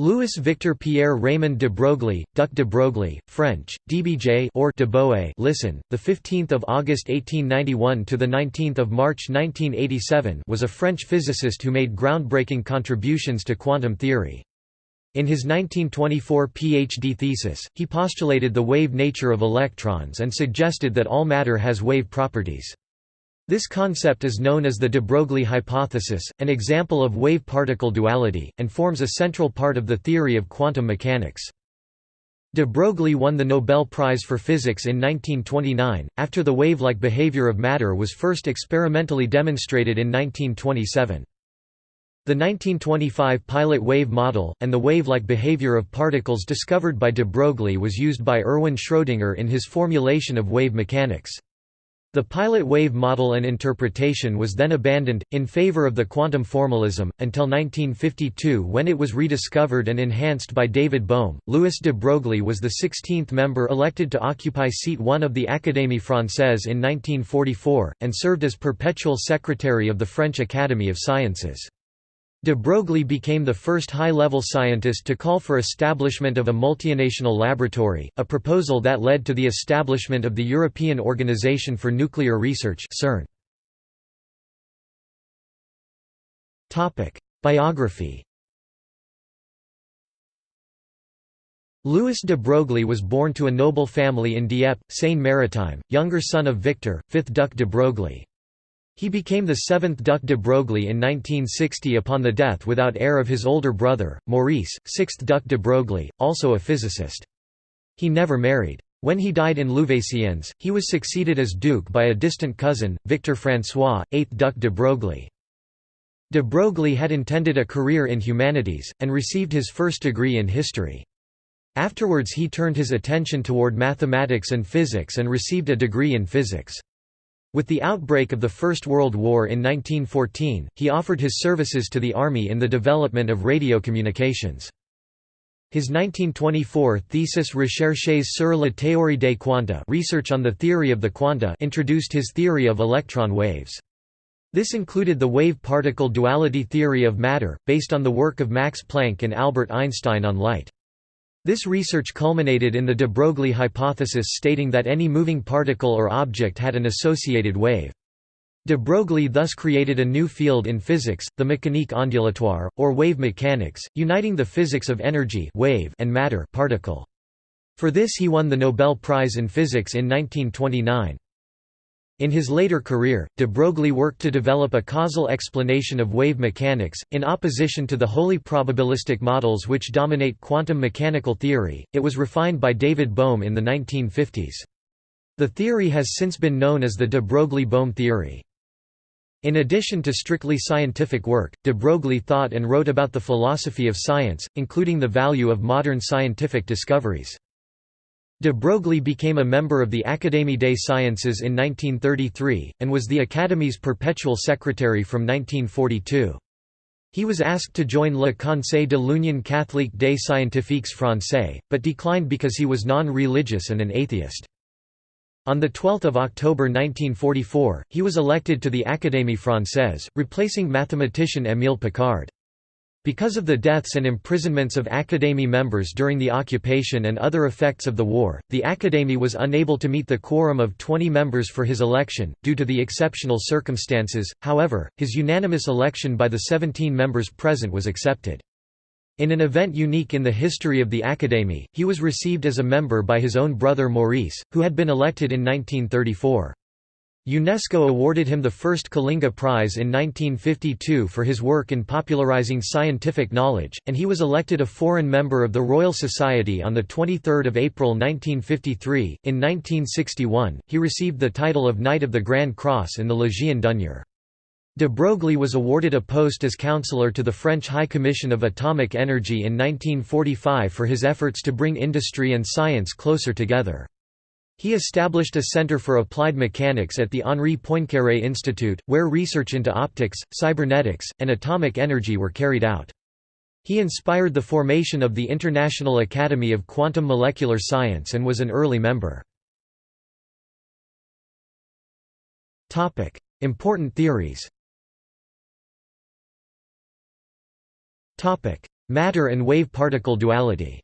Louis Victor Pierre Raymond de Broglie, Duc de Broglie, French, DBJ or de Boe, listen, the 15th of August 1891 to the 19th of March 1987, was a French physicist who made groundbreaking contributions to quantum theory. In his 1924 PhD thesis, he postulated the wave nature of electrons and suggested that all matter has wave properties. This concept is known as the de Broglie hypothesis, an example of wave-particle duality, and forms a central part of the theory of quantum mechanics. De Broglie won the Nobel Prize for Physics in 1929, after the wave-like behavior of matter was first experimentally demonstrated in 1927. The 1925 pilot wave model, and the wave-like behavior of particles discovered by de Broglie was used by Erwin Schrödinger in his formulation of wave mechanics. The pilot wave model and interpretation was then abandoned, in favor of the quantum formalism, until 1952 when it was rediscovered and enhanced by David Bohm. Louis de Broglie was the 16th member elected to occupy seat 1 of the Académie Française in 1944, and served as perpetual secretary of the French Academy of Sciences. De Broglie became the first high-level scientist to call for establishment of a multinational laboratory, a proposal that led to the establishment of the European Organization for Nuclear Research CERN. Biography Louis de Broglie was born to a noble family in Dieppe, Seine-Maritime, younger son of Victor, 5th Duc de Broglie. He became the seventh Duc de Broglie in 1960 upon the death without heir of his older brother, Maurice, sixth Duc de Broglie, also a physicist. He never married. When he died in Louveciennes, he was succeeded as duke by a distant cousin, Victor François, 8th Duc de Broglie. De Broglie had intended a career in humanities, and received his first degree in history. Afterwards he turned his attention toward mathematics and physics and received a degree in physics. With the outbreak of the First World War in 1914, he offered his services to the army in the development of radio communications. His 1924 thesis Recherches sur la théorie des quanta research on the theory of the quanta introduced his theory of electron waves. This included the wave-particle duality theory of matter, based on the work of Max Planck and Albert Einstein on light. This research culminated in the de Broglie hypothesis stating that any moving particle or object had an associated wave. De Broglie thus created a new field in physics, the mécanique ondulatoire, or wave mechanics, uniting the physics of energy wave and matter particle. For this he won the Nobel Prize in Physics in 1929. In his later career, de Broglie worked to develop a causal explanation of wave mechanics, in opposition to the wholly probabilistic models which dominate quantum mechanical theory. It was refined by David Bohm in the 1950s. The theory has since been known as the de Broglie-Bohm theory. In addition to strictly scientific work, de Broglie thought and wrote about the philosophy of science, including the value of modern scientific discoveries. De Broglie became a member of the Académie des Sciences in 1933, and was the Academy's perpetual secretary from 1942. He was asked to join Le Conseil de l'Union catholique des scientifiques français, but declined because he was non-religious and an atheist. On 12 October 1944, he was elected to the Académie française, replacing mathematician Émile Picard. Because of the deaths and imprisonments of Académie members during the occupation and other effects of the war, the Académie was unable to meet the quorum of 20 members for his election, due to the exceptional circumstances, however, his unanimous election by the 17 members present was accepted. In an event unique in the history of the Académie, he was received as a member by his own brother Maurice, who had been elected in 1934. UNESCO awarded him the first Kalinga Prize in 1952 for his work in popularizing scientific knowledge, and he was elected a foreign member of the Royal Society on 23 April 1953. In 1961, he received the title of Knight of the Grand Cross in the Légion d'honneur. De Broglie was awarded a post as counselor to the French High Commission of Atomic Energy in 1945 for his efforts to bring industry and science closer together. He established a center for applied mechanics at the Henri Poincaré Institute, where research into optics, cybernetics, and atomic energy were carried out. He inspired the formation of the International Academy of Quantum Molecular Science and was an early member. Important theories Matter and wave-particle duality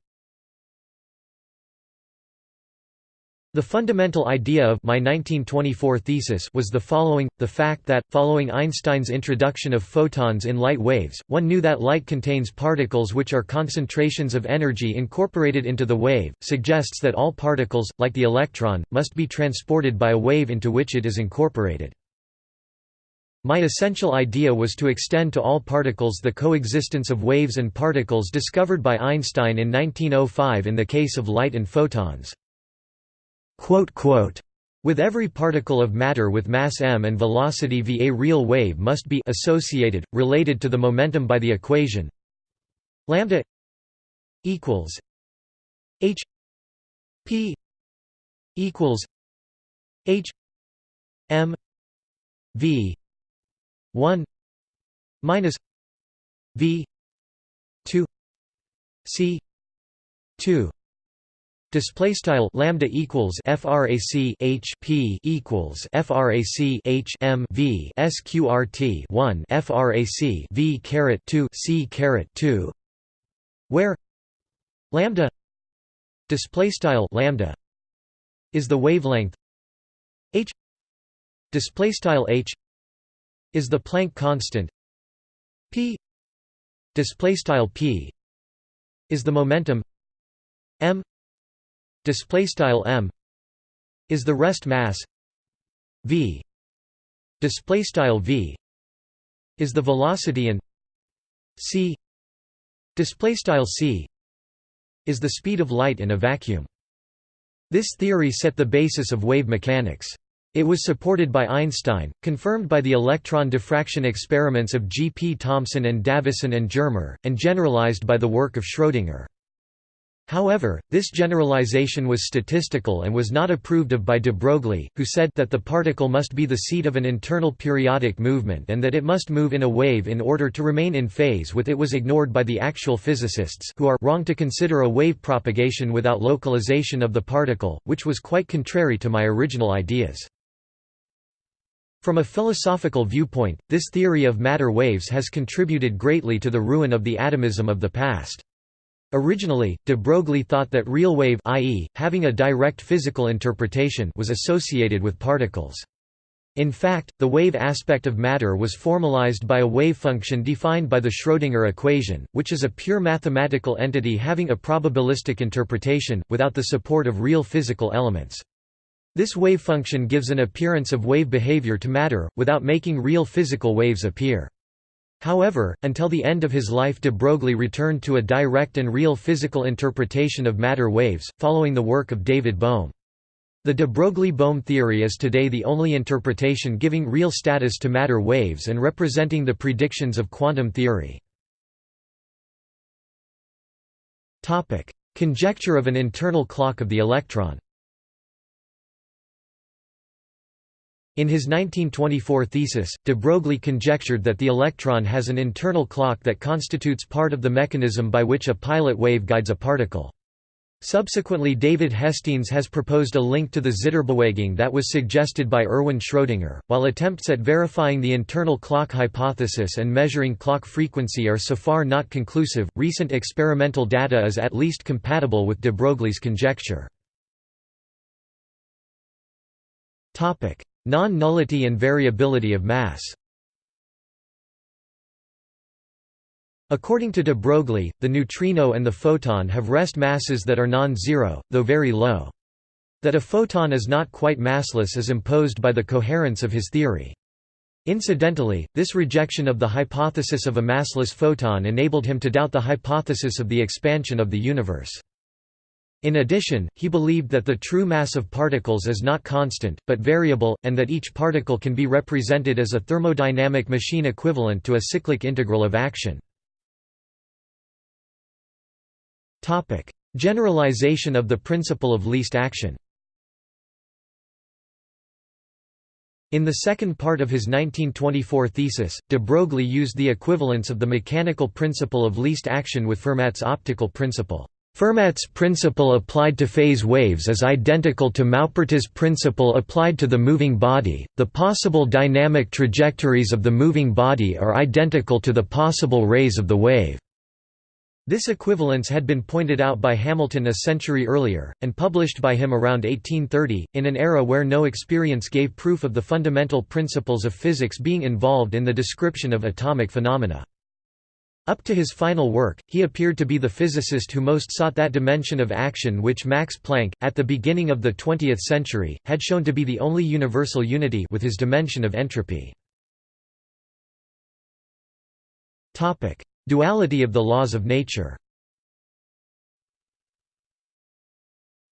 The fundamental idea of my 1924 thesis was the following, the fact that, following Einstein's introduction of photons in light waves, one knew that light contains particles which are concentrations of energy incorporated into the wave, suggests that all particles, like the electron, must be transported by a wave into which it is incorporated. My essential idea was to extend to all particles the coexistence of waves and particles discovered by Einstein in 1905 in the case of light and photons. With every particle of matter with mass m and velocity v a real wave must be associated, related to the momentum by the equation lambda equals h p equals h m v 1 minus v 2 c 2 Display style lambda equals frac h p equals frac h m v sqrt 1 frac v caret 2 c caret 2 where lambda display style lambda is the wavelength h display style h is the Planck constant p display style p is the momentum m display style m is the rest mass v display style v is the velocity and c display style c is the speed of light in a vacuum this theory set the basis of wave mechanics it was supported by Einstein, confirmed by the electron diffraction experiments of G. P. Thomson and Davison and Germer, and generalized by the work of Schrödinger. However, this generalization was statistical and was not approved of by de Broglie, who said that the particle must be the seat of an internal periodic movement and that it must move in a wave in order to remain in phase with it was ignored by the actual physicists who are wrong to consider a wave propagation without localization of the particle, which was quite contrary to my original ideas. From a philosophical viewpoint, this theory of matter waves has contributed greatly to the ruin of the atomism of the past. Originally, de Broglie thought that real wave i.e., having a direct physical interpretation was associated with particles. In fact, the wave aspect of matter was formalized by a wave function defined by the Schrödinger equation, which is a pure mathematical entity having a probabilistic interpretation, without the support of real physical elements. This wave function gives an appearance of wave behavior to matter, without making real physical waves appear. However, until the end of his life de Broglie returned to a direct and real physical interpretation of matter waves, following the work of David Bohm. The de Broglie–Bohm theory is today the only interpretation giving real status to matter waves and representing the predictions of quantum theory. Conjecture of an internal clock of the electron In his 1924 thesis, de Broglie conjectured that the electron has an internal clock that constitutes part of the mechanism by which a pilot wave guides a particle. Subsequently David Hestenes has proposed a link to the Zitterbewegung that was suggested by Erwin Schrödinger. While attempts at verifying the internal clock hypothesis and measuring clock frequency are so far not conclusive, recent experimental data is at least compatible with de Broglie's conjecture. Non-nullity and variability of mass According to de Broglie, the neutrino and the photon have rest masses that are non-zero, though very low. That a photon is not quite massless is imposed by the coherence of his theory. Incidentally, this rejection of the hypothesis of a massless photon enabled him to doubt the hypothesis of the expansion of the universe. In addition, he believed that the true mass of particles is not constant, but variable, and that each particle can be represented as a thermodynamic machine equivalent to a cyclic integral of action. Generalization of the principle of least action In the second part of his 1924 thesis, de Broglie used the equivalence of the mechanical principle of least action with Fermat's optical principle. Fermat's principle applied to phase waves is identical to Maupertuis' principle applied to the moving body. The possible dynamic trajectories of the moving body are identical to the possible rays of the wave. This equivalence had been pointed out by Hamilton a century earlier, and published by him around 1830, in an era where no experience gave proof of the fundamental principles of physics being involved in the description of atomic phenomena. Up to his final work, he appeared to be the physicist who most sought that dimension of action which Max Planck, at the beginning of the 20th century, had shown to be the only universal unity with his dimension of entropy. Duality of the laws of nature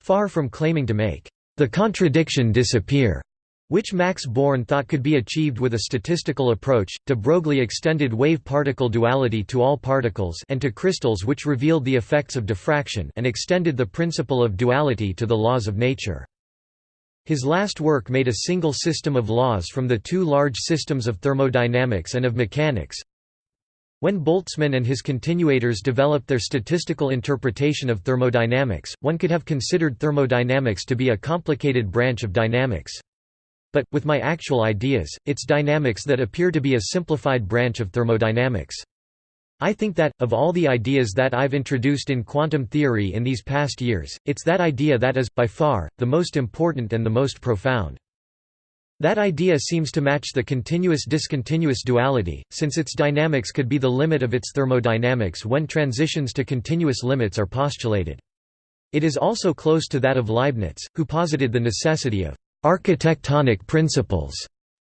Far from claiming to make the contradiction disappear, which Max Born thought could be achieved with a statistical approach, de Broglie extended wave-particle duality to all particles and to crystals which revealed the effects of diffraction and extended the principle of duality to the laws of nature. His last work made a single system of laws from the two large systems of thermodynamics and of mechanics, when Boltzmann and his continuators developed their statistical interpretation of thermodynamics, one could have considered thermodynamics to be a complicated branch of dynamics. But, with my actual ideas, it's dynamics that appear to be a simplified branch of thermodynamics. I think that, of all the ideas that I've introduced in quantum theory in these past years, it's that idea that is, by far, the most important and the most profound. That idea seems to match the continuous-discontinuous duality, since its dynamics could be the limit of its thermodynamics when transitions to continuous limits are postulated. It is also close to that of Leibniz, who posited the necessity of «architectonic principles»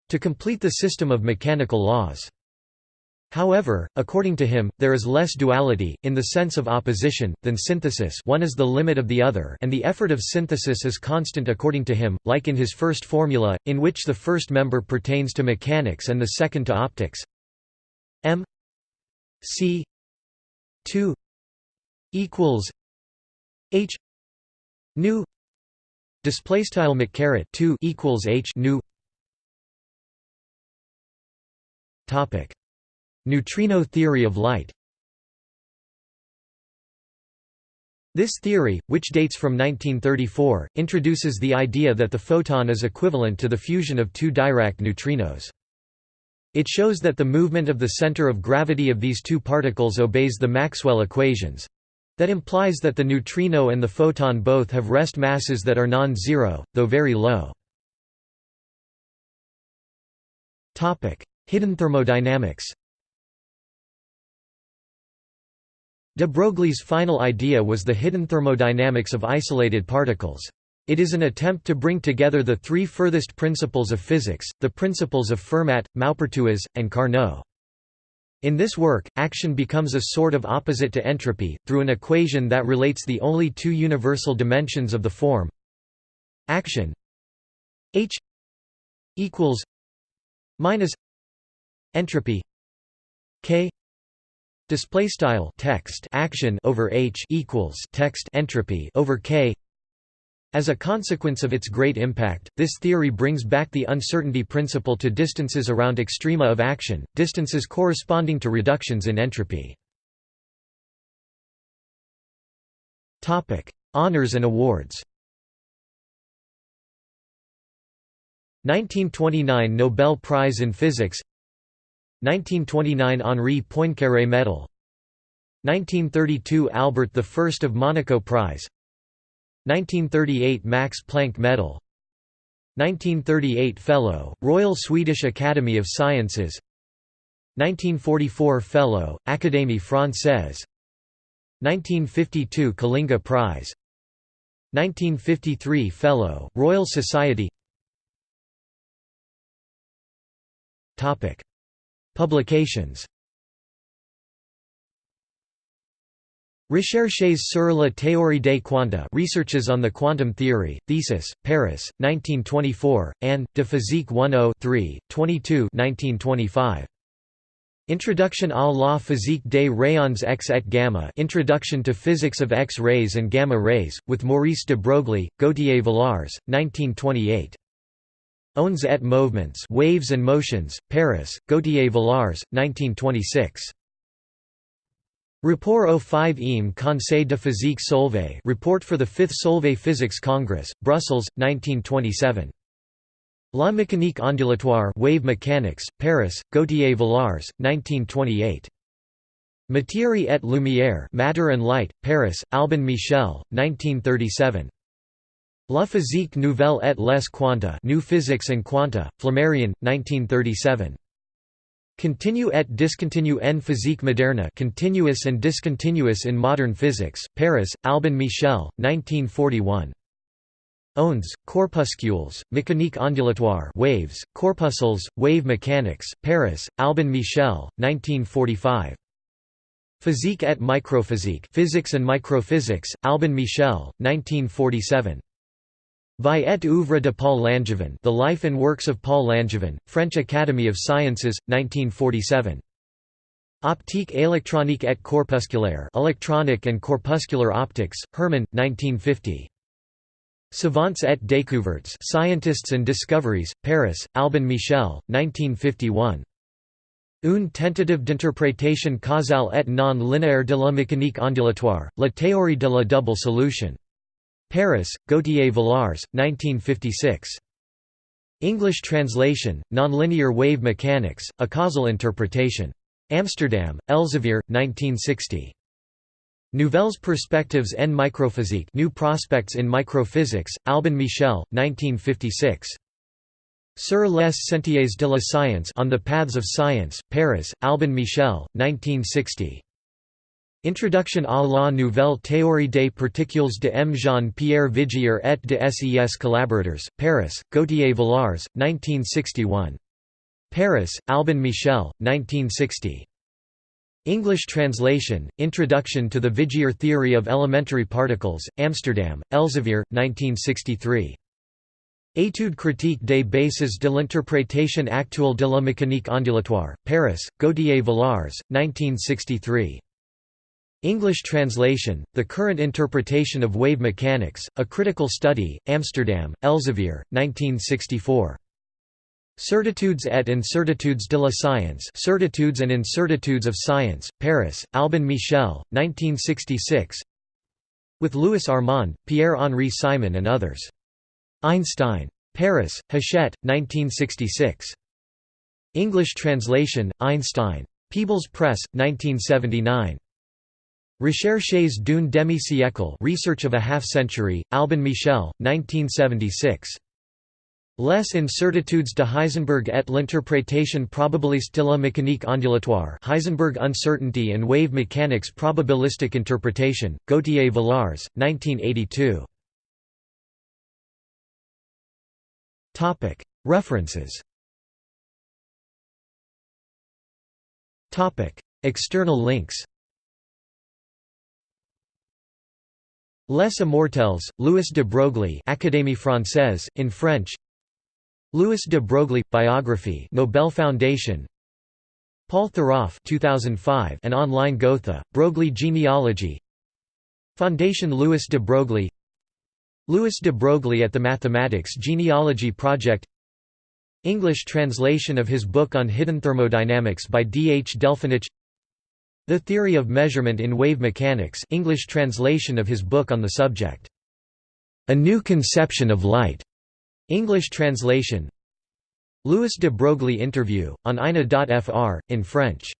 to complete the system of mechanical laws. However, according to him, there is less duality, in the sense of opposition, than synthesis one is the limit of the other and the effort of synthesis is constant according to him, like in his first formula, in which the first member pertains to mechanics and the second to optics m c 2 equals h nu display style mccaret 2 equals h nu topic Neutrino theory of light This theory, which dates from 1934, introduces the idea that the photon is equivalent to the fusion of two Dirac neutrinos. It shows that the movement of the center of gravity of these two particles obeys the Maxwell equations. That implies that the neutrino and the photon both have rest masses that are non-zero, though very low. Hidden thermodynamics De Broglie's final idea was the hidden thermodynamics of isolated particles. It is an attempt to bring together the three furthest principles of physics, the principles of Fermat, Maupertuis, and Carnot. In this work, action becomes a sort of opposite to entropy, through an equation that relates the only two universal dimensions of the form action h equals minus entropy k Display style text action over h equals text entropy over k. As a consequence of its great impact, this theory brings back the uncertainty principle to distances around extrema of action, distances corresponding to reductions in entropy. Honors and awards. 1929 Nobel Prize in Physics 1929 Henri Poincaré Medal 1932 Albert I of Monaco Prize 1938 Max Planck Medal. 1938 Fellow, Royal Swedish Academy of Sciences. 1944 Fellow, Académie Française 1952 Kalinga Prize. 1953 Fellow, Royal Society. Publications Recherches sur la théorie des quanta Researches on the Quantum Theory, Thesis, Paris, 1924, and, de Physique 10 22 1925. Introduction à la physique des rayons X et gamma Introduction to Physics of X-rays and Gamma rays, with Maurice de Broglie, Gauthier Villars, 1928. Ondes et Mouvements Waves and Motions, Paris, Gauthier Villars, 1926. Rapport au 5 e Conseil de physique Solvay Report for the 5th Solvay Physics Congress, Brussels, 1927. La mécanique ondulatoire Wave Mechanics, Paris, Gauthier Villars, 1928. Matière et Lumière Matter and Light, Paris, Albin Michel, 1937. La physique nouvelle et les quanta New Physics and Quanta, Flammarion, 1937. Continue et discontinue en physique moderne Continuous and Discontinuous in Modern Physics, Paris, Albin Michel, 1941. Ondes, corpuscules, mécanique ondulatoire waves, corpuscles, wave mechanics, Paris, Albin Michel, 1945. Physique et microphysique Physics and Microphysics, Albin Michel, 1947. Vie et œuvre de Paul Langevin The Life and Works of Paul Langevin, French Academy of Sciences, 1947. Optique électronique et corpusculaire Electronic and Corpuscular Optics, Hermann, 1950. Savants et découvertes Scientists and Discoveries, Paris, Albin Michel, 1951. Une tentative d'interprétation causale et non linéaire de la mécanique ondulatoire, la théorie de la double solution. Paris, Gauthier Villars, 1956. English translation, Nonlinear Wave Mechanics, A Causal Interpretation. Amsterdam, Elsevier, 1960. Nouvelles perspectives en microphysique New Prospects in Microphysics, Albin Michel, 1956. Sur les sentiers de la science On the Paths of Science, Paris, Albin Michel, 1960. Introduction à la nouvelle théorie des particules de M. Jean-Pierre Vigier et de ses collaborateurs, Paris, Gauthier Villars, 1961. Paris, Albin Michel, 1960. English translation, Introduction to the Vigier Theory of Elementary Particles, Amsterdam, Elsevier, 1963. Étude critique des bases de l'interprétation actuelle de la mécanique ondulatoire, Paris, Gauthier Villars, 1963. English translation, The Current Interpretation of Wave Mechanics, A Critical Study, Amsterdam, Elsevier, 1964. Certitudes et incertitudes de la science Certitudes and Incertitudes of Science, Paris, Albin Michel, 1966 With Louis Armand, Pierre-Henri Simon and others. Einstein. Paris, Hachette, 1966. English translation, Einstein. Peebles Press, 1979. Recherches d'une demi-siècle Research of a Half-Century, Albin Michel, 1976. Les incertitudes de Heisenberg et l'interprétation probabiliste de la mécanique ondulatoire Heisenberg Uncertainty and Wave Mechanics Probabilistic Interpretation, Gauthier Villars, 1982. References External links Les Immortels, Louis de Broglie Académie française, in French Louis de Broglie – Biography Nobel Foundation Paul Theroff 2005 an online Gotha, Broglie genealogy Foundation Louis de Broglie Louis de Broglie at the Mathematics Genealogy Project English translation of his book on hidden thermodynamics by D. H. Delphenich the Theory of Measurement in Wave Mechanics English translation of his book on the subject. A New Conception of Light. English translation Louis de Broglie interview, on INA.fr, in French